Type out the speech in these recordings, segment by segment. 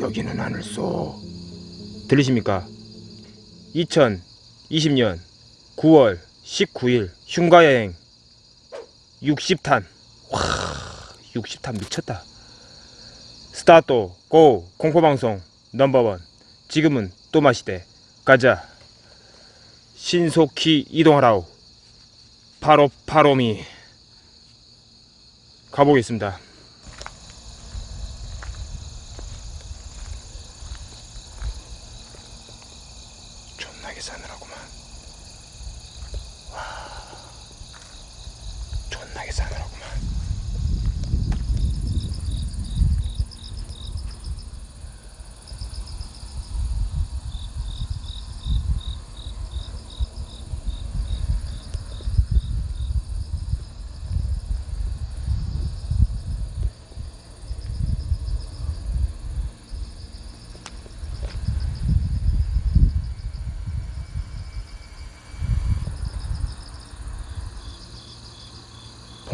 여기는 하늘소. 들리십니까? 2020년 9월 19일 흉가여행. 60탄. 와 60탄 미쳤다. 스타트 고 공포방송 넘버원. 지금은 또 마시대. 가자 신속히 이동하라우 바로 바로미. 가보겠습니다 존나게 싸늘하구만 와 존나게 싸늘하구만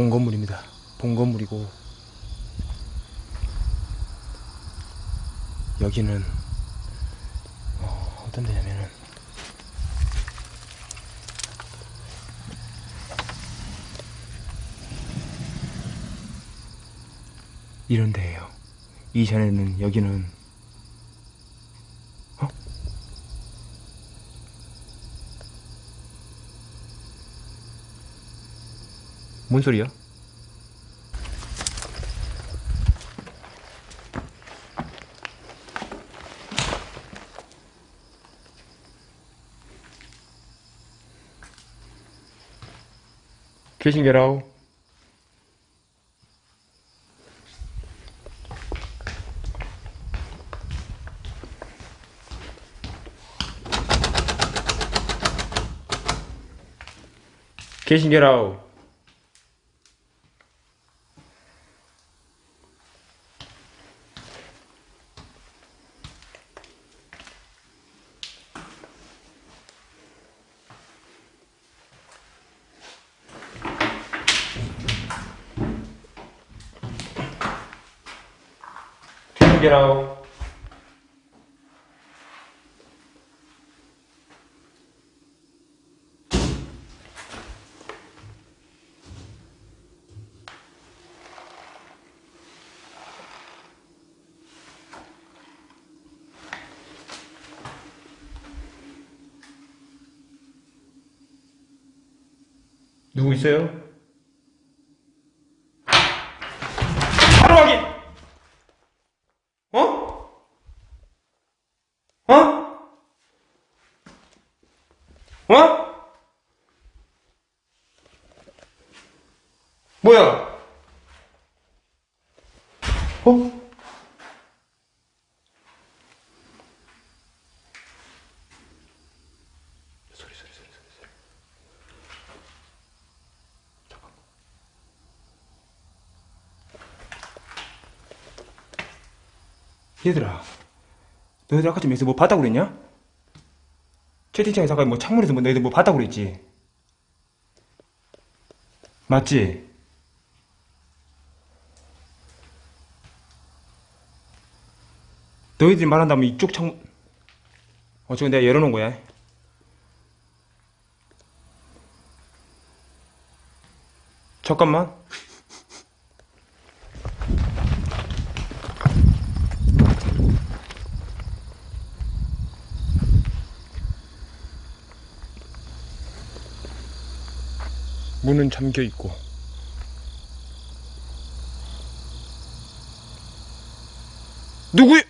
본 건물입니다. 본 건물이고 여기는 어, 어떤 데냐면은 이런 데예요. 이전에는 여기는 뭔 소리야? 귀신 게라우 귀신 게라우 귀신 게라우 누구 있어요? 바로 확인! 어? 어? 어? 뭐야? 어? 소리 소리 소리 소리 소리 얘들아, 너희들 아까 좀 여기서 뭐 봤다고 그랬냐? 채팅창에서 아까 뭐 창문에서 뭐 너희들 뭐 봤다고 그랬지? 맞지? 너희들이 말한다면 이쪽 창문, 어, 지금 내가 열어놓은 거야. 잠깐만. 문은 잠겨 있고 누구야?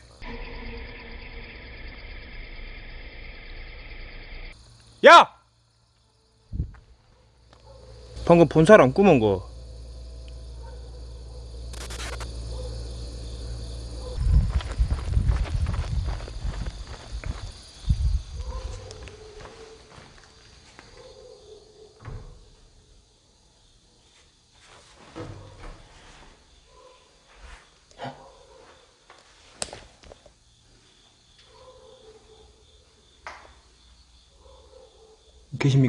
야! 방금 본 사람 꿈은 거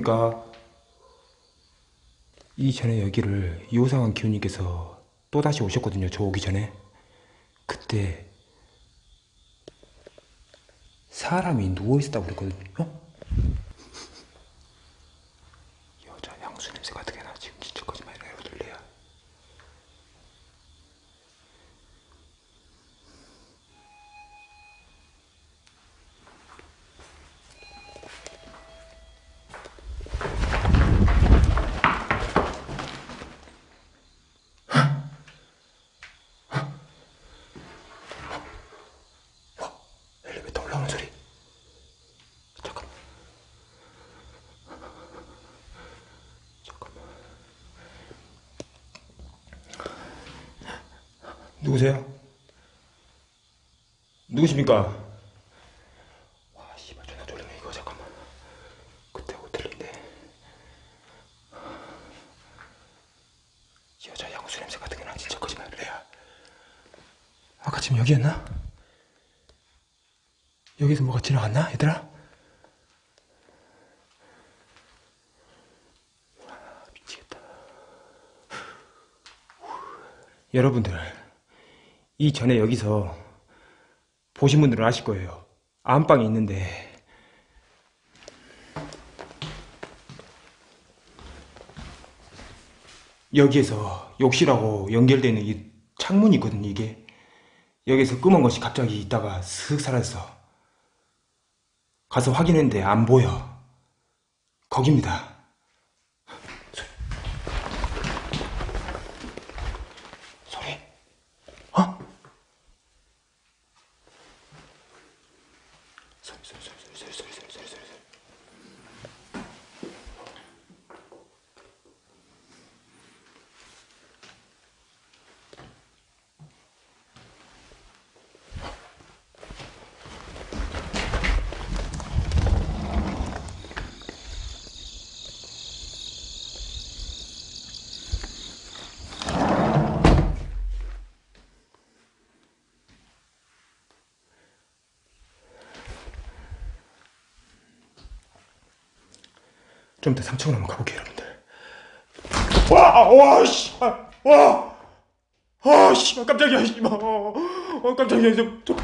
계십니까? 이전에 여기를 요상한 기훈님께서 또다시 오셨거든요. 저 오기 전에. 그때 사람이 누워있었다고 그랬거든요. 여자 향수 냄새 같은 게 나 지금 진짜 거짓말이라 여러분들 레야. 엘리베이터 올라오는 소리. 잠깐. 잠깐만. 누구세요? 누구십니까? 와, 씨발 전화 돌리네 이거 잠깐만. 그때 호텔인데. 여자 향수 냄새 같은 게 나 진짜 거짓말이야. 아까 지금 여기였나? 여기서 뭐가 지나갔나, 얘들아? 아, 미치겠다. 여러분들, 이 전에 여기서 보신 분들은 아실 거예요. 안방이 있는데, 여기에서 욕실하고 연결되는 이 창문이 있거든요, 이게. 여기서 검은 것이 갑자기 있다가 슥 사라졌어. 가서 확인했는데 안 보여. 거깁니다. sir, sir, sir, sir, sir, sir, sir. 좀 이따 3층으로 한번 가볼게요, 여러분들. 와, 와, 씨, 아, 와, 아, 씨, 깜짝이야, 씨, 어, 어, 깜짝이야, 저, 저,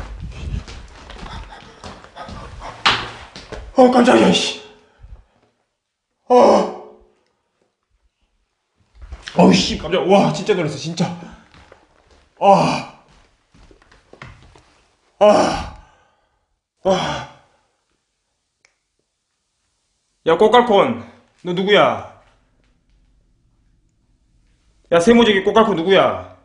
어, 깜짝이야, 씨, 어, 어우, 씨, 깜짝, 와, 진짜 놀랐어, 진짜, 아, 아, 아. 야 꼬깔콘 너 누구야? 야 세모지기 꼬깔콘 누구야?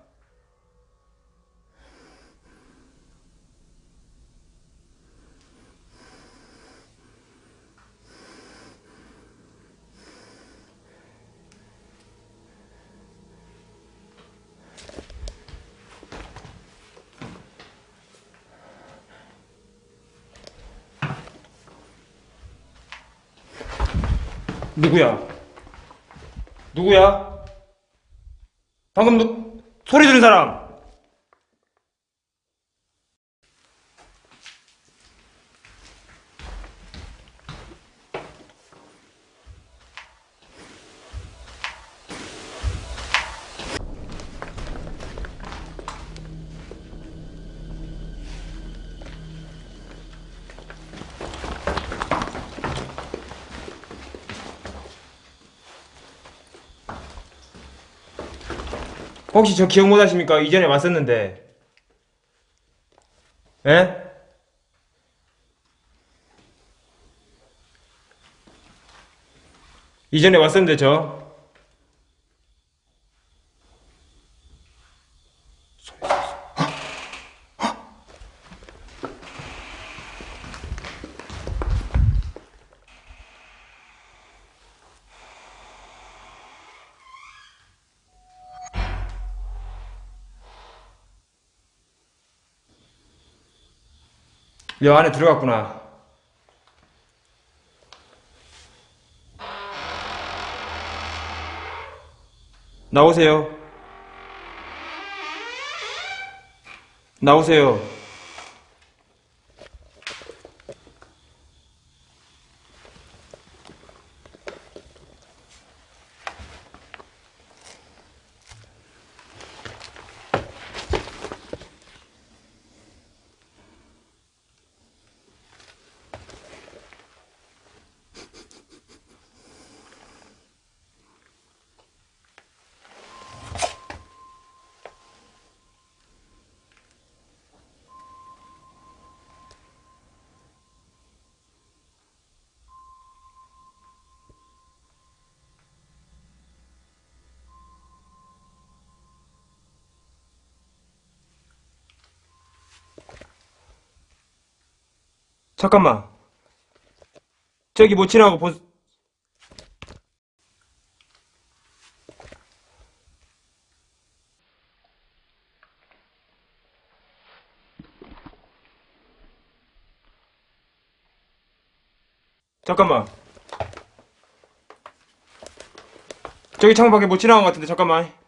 누구야? 누구야? 방금 누, 소리 들은 사람! 혹시 저 기억 못 하십니까? 이전에 왔었는데. 예? 이전에 왔었는데 저. 여 안에 들어갔구나. 나오세요. 나오세요. 잠깐만. 저기 뭐 지나고 보, 잠깐만. 저기 창밖에 못 지나간 것 같은데 잠깐만.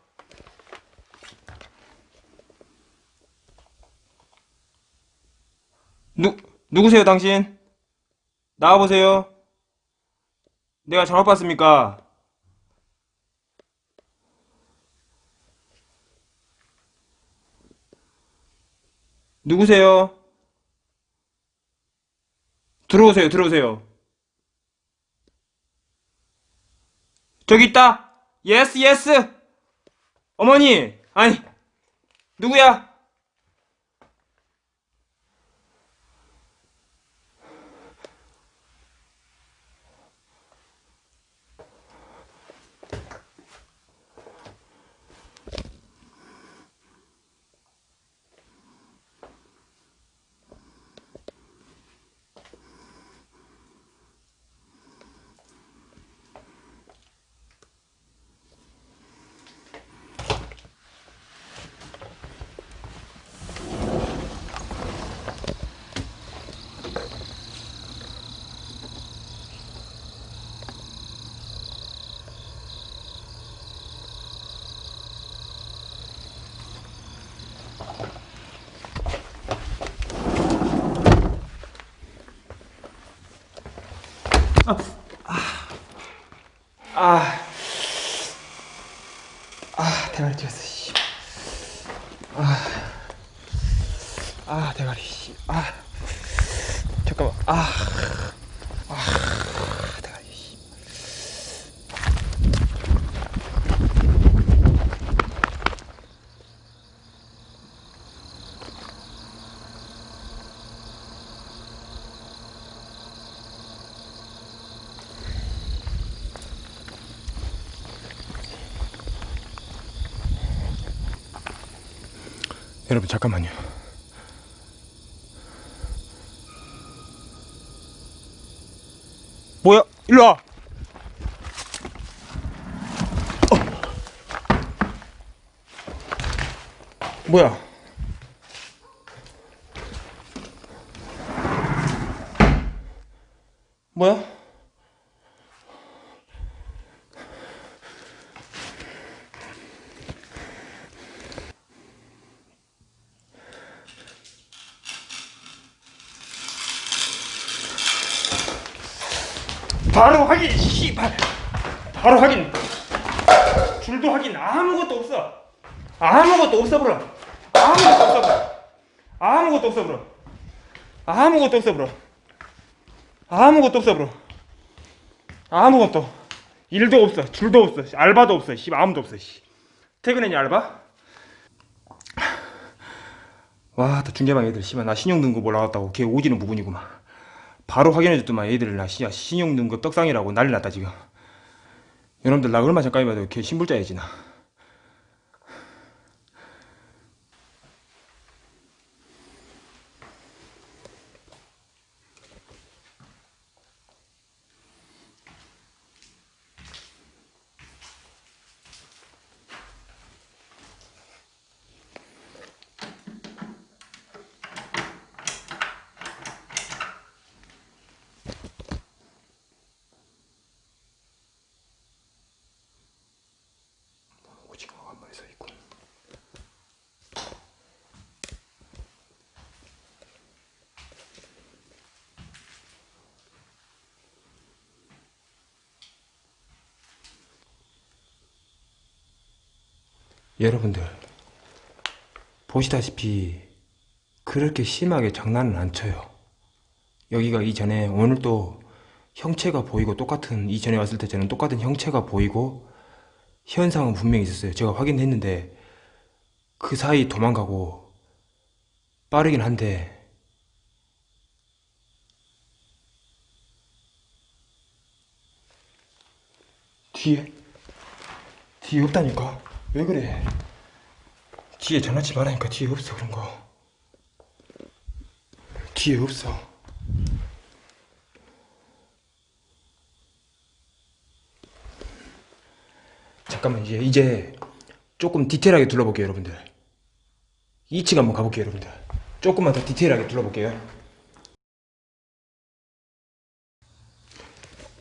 누 누구세요 당신? 나와보세요. 내가 잘못 봤습니까? 누구세요? 들어오세요, 들어오세요. 저기 있다! yes, yes! 어머니! 아니, 누구야? 아, 아, 대가리 튀었어, 씨. 아, 아, 대가리, 씨. 아, 잠깐만, 아, 아, 대가리, 씨. 여러분, 잠깐만요. 뭐야? 일로 와! 어. 뭐야? 뭐야? 바로 확인, 씨발. 바로 확인. 줄도 확인. 아무것도 없어. 아무것도 없어 버려. 아무것도 없어 버려. 아무것도 없어 버려. 아무것도 없어 버려. 아무것도 없어 버려. 아무것도. 일도 없어. 줄도 없어. 알바도 없어. 씨, 아무도 없어. 씨. 퇴근했냐 알바? 와, 또 중계방 애들 씨발 나 신용 등급 올라갔다고 걔 오지는 부분이구만. 바로 확인해줬더만 애들 나 씨, 신용 등급 떡상이라고 난리 났다 지금. 여러분들 나 얼마 전까지 봐도 걔 신불자야지 나. 오징어가 한 마리 서 있고. 여러분들 보시다시피 그렇게 심하게 장난은 안 쳐요. 여기가 이전에 오늘 또 형체가 보이고 똑같은 이전에 왔을 때 저는 똑같은 형체가 보이고 현상은 분명히 있었어요. 제가 확인했는데 그 사이 도망가고 빠르긴 한데 뒤에 뒤에 없다니까 왜 그래? 뒤에 장난치 말하니까 뒤에 없어 그런 거. 뒤에 없어. 잠깐만 이제 이제 조금 디테일하게 둘러볼게요 여러분들. 2층 한번 가볼게요 여러분들. 조금만 더 디테일하게 둘러볼게요.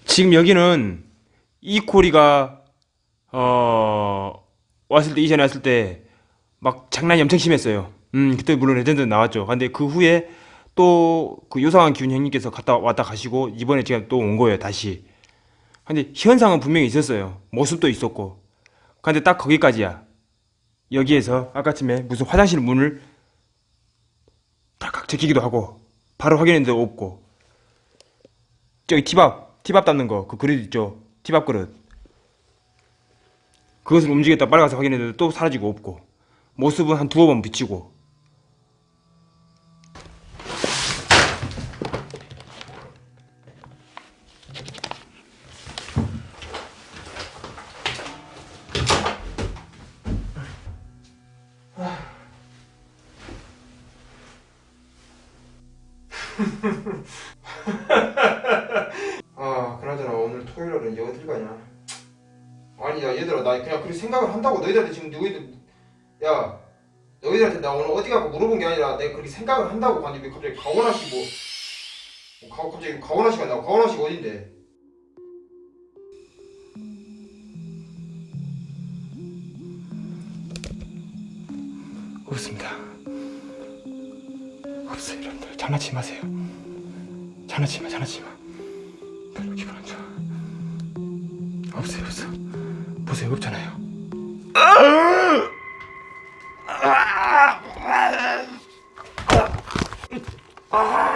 지금 여기는 이 코리가 어 왔을 때 이전에 왔을 때 막 장난이 엄청 심했어요 음 그때 물론 레전드 나왔죠 근데 그 후에 또 그 요상한 기운 형님께서 갔다 왔다 가시고 이번에 제가 또 온 거예요 다시 근데 현상은 분명히 있었어요. 모습도 있었고. 근데 딱 거기까지야. 여기에서 아까쯤에 무슨 화장실 문을 딱딱 제끼기도 하고 바로 확인했는데 없고 저기 티밥 티밥 닦는 거 그 그릇 있죠 티밥 그릇 그것을 움직였다 가서 확인했는데 또 사라지고 없고. 모습은 한 두어 번 비치고 얘들아 나 그냥 그렇게 생각을 한다고 너희들한테 지금 너희들 야 너희들한테 나 오늘 어디 가고 물어본 게 아니라 내가 그렇게 생각을 한다고 하는데 왜 갑자기 가오나시 뭐, 뭐 가, 갑자기 가오나시가 나고 가오나시가 어딘데? 없습니다. 없어요 여러분들. 장난치지 마세요. 장난치지 마 장난치지 마. 별로 기분 안 좋아. 없어요 없어 보세요 없잖아요 구